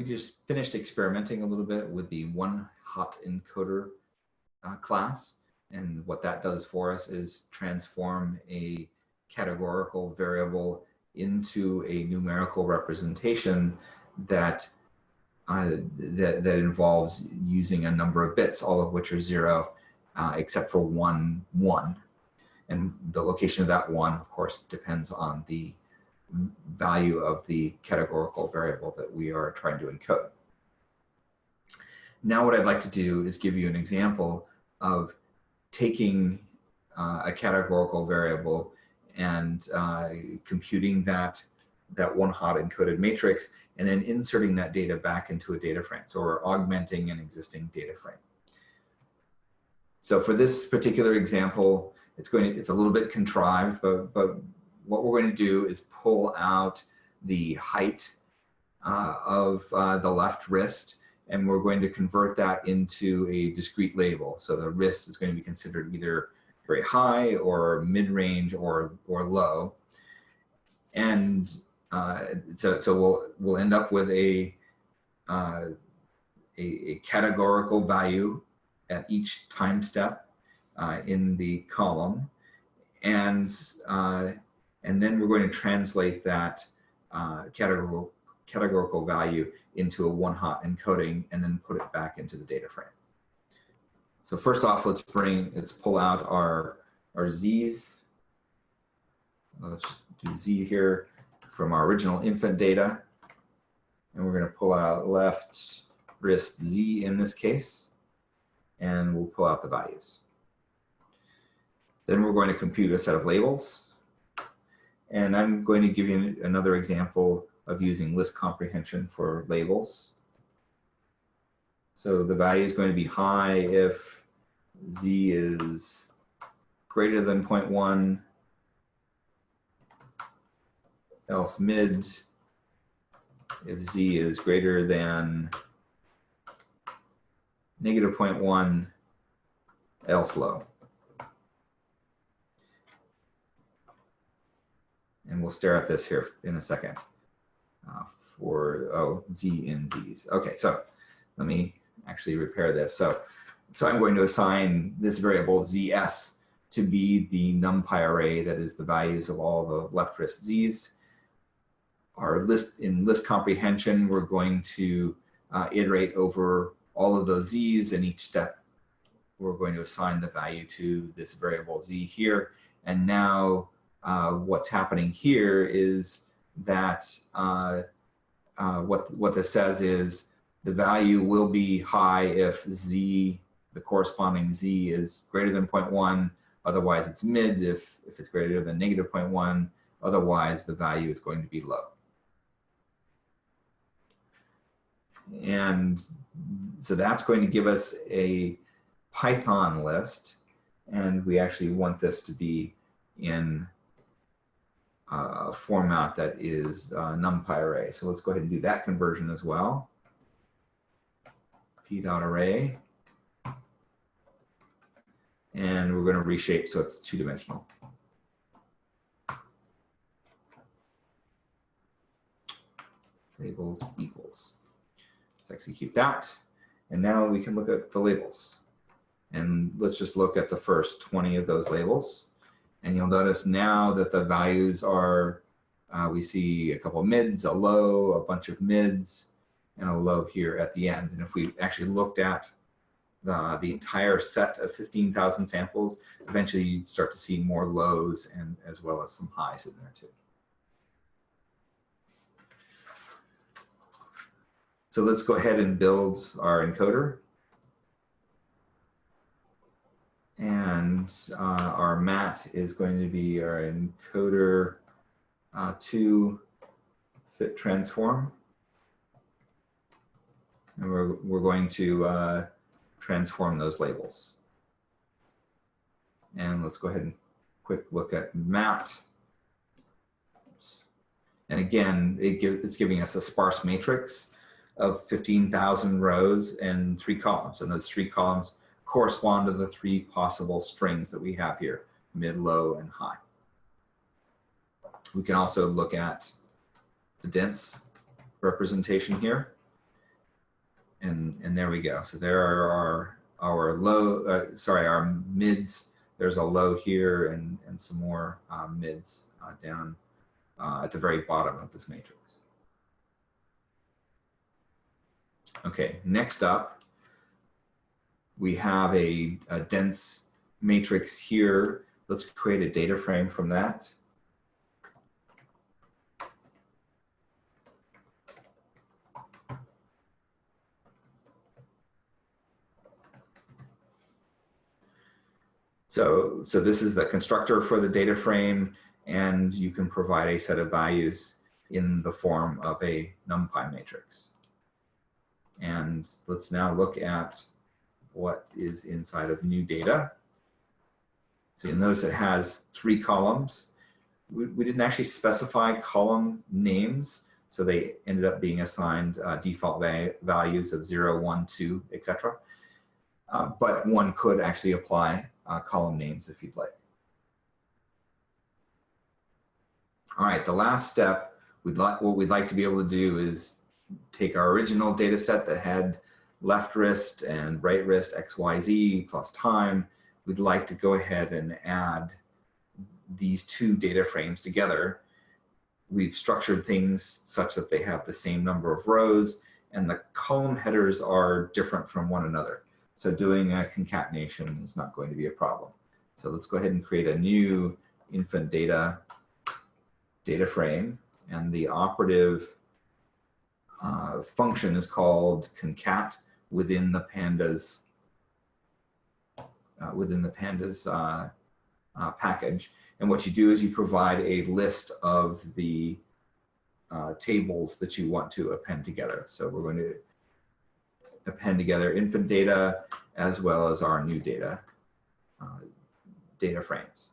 we just finished experimenting a little bit with the one hot encoder uh, class. And what that does for us is transform a categorical variable into a numerical representation that, uh, that, that involves using a number of bits, all of which are zero, uh, except for one, one. And the location of that one, of course, depends on the value of the categorical variable that we are trying to encode. Now what I'd like to do is give you an example of taking uh, a categorical variable and uh, computing that, that one hot encoded matrix and then inserting that data back into a data frame. So we're augmenting an existing data frame. So for this particular example, it's going to, it's a little bit contrived, but, but what we're going to do is pull out the height uh, of uh, the left wrist and we're going to convert that into a discrete label. So the wrist is going to be considered either very high or mid-range or, or low. And uh, so, so we'll, we'll end up with a, uh, a, a, categorical value at each time step uh, in the column. And uh, and then we're going to translate that uh, categorical, categorical value into a one hot encoding and then put it back into the data frame. So first off, let's bring, let's pull out our, our Z's. Let's just do Z here from our original infant data. And we're gonna pull out left wrist Z in this case, and we'll pull out the values. Then we're going to compute a set of labels. And I'm going to give you another example of using list comprehension for labels. So the value is going to be high if z is greater than 0.1, else mid if z is greater than negative 0.1, else low. And we'll stare at this here in a second uh, for, oh, Z in Z's. Okay, so let me actually repair this. So, so I'm going to assign this variable ZS to be the NumPy array that is the values of all the left wrist Z's. Our list in list comprehension, we're going to uh, iterate over all of those Z's and each step we're going to assign the value to this variable Z here. And now uh, what's happening here is that uh, uh, what, what this says is the value will be high if z, the corresponding z is greater than 0.1, otherwise it's mid if, if it's greater than negative 0.1, otherwise the value is going to be low. And so that's going to give us a Python list. And we actually want this to be in uh, format that is uh, NumPy array. So let's go ahead and do that conversion as well. P dot array. And we're going to reshape so it's two dimensional. Labels equals. Let's execute that. And now we can look at the labels. And let's just look at the first 20 of those labels. And you'll notice now that the values are, uh, we see a couple mids, a low, a bunch of mids, and a low here at the end. And if we actually looked at the, the entire set of 15,000 samples, eventually you'd start to see more lows and as well as some highs in there too. So let's go ahead and build our encoder. And uh, our mat is going to be our encoder uh, to fit transform. And we're, we're going to uh, transform those labels. And let's go ahead and quick look at mat. And again, it give, it's giving us a sparse matrix of 15,000 rows and three columns. And those three columns correspond to the three possible strings that we have here, mid, low, and high. We can also look at the dense representation here. and and there we go. So there are our, our low, uh, sorry, our mids. There's a low here and, and some more uh, mids uh, down uh, at the very bottom of this matrix. Okay, next up, we have a, a dense matrix here. Let's create a data frame from that. So, so this is the constructor for the data frame, and you can provide a set of values in the form of a NumPy matrix. And let's now look at what is inside of new data. So you'll notice it has three columns. We, we didn't actually specify column names, so they ended up being assigned uh, default va values of 0, 1, 2, etc. Uh, but one could actually apply uh, column names if you'd like. All right, the last step, we'd like, what we'd like to be able to do is take our original data set that had left wrist and right wrist XYZ plus time. We'd like to go ahead and add these two data frames together. We've structured things such that they have the same number of rows and the column headers are different from one another. So doing a concatenation is not going to be a problem. So let's go ahead and create a new infant data data frame. And the operative uh, function is called concat within the pandas uh, within the pandas uh, uh, package. And what you do is you provide a list of the uh, tables that you want to append together. So we're going to append together infant data as well as our new data, uh, data frames.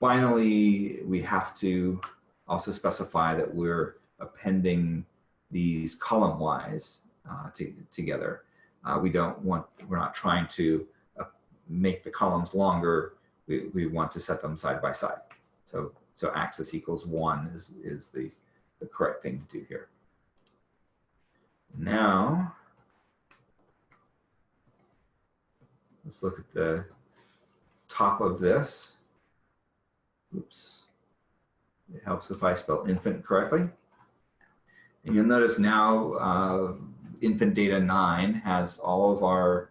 Finally, we have to also specify that we're appending these column wise uh, to, together. Uh, we don't want, we're not trying to uh, make the columns longer. We, we want to set them side by side. So, so axis equals one is, is the, the correct thing to do here. Now, let's look at the top of this. Oops. It helps if I spell infant correctly. And you'll notice now uh, infant data 9 has all of our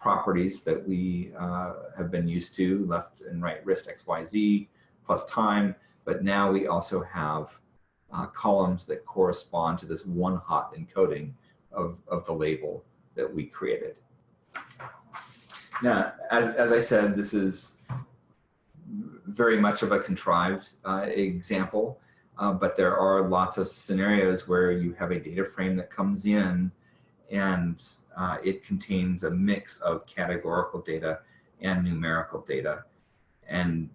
properties that we uh, have been used to, left and right wrist XYZ plus time, but now we also have uh, columns that correspond to this one hot encoding of, of the label that we created. Now, as, as I said, this is very much of a contrived uh, example, uh, but there are lots of scenarios where you have a data frame that comes in and uh, it contains a mix of categorical data and numerical data. And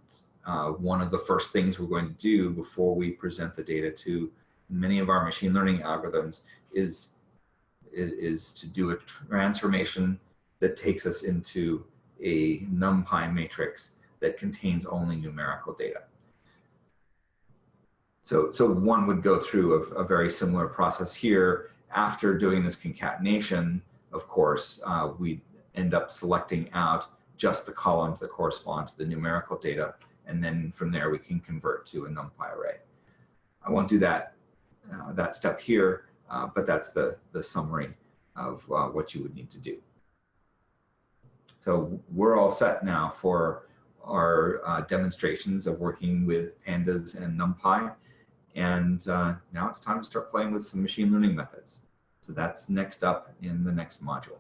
uh, one of the first things we're going to do before we present the data to many of our machine learning algorithms is, is, is to do a transformation that takes us into a NumPy matrix that contains only numerical data. So, so one would go through a, a very similar process here. After doing this concatenation, of course, uh, we end up selecting out just the columns that correspond to the numerical data. And then from there, we can convert to a NumPy array. I won't do that, uh, that step here, uh, but that's the, the summary of uh, what you would need to do. So we're all set now for our uh, demonstrations of working with pandas and NumPy. And uh, now it's time to start playing with some machine learning methods. So that's next up in the next module.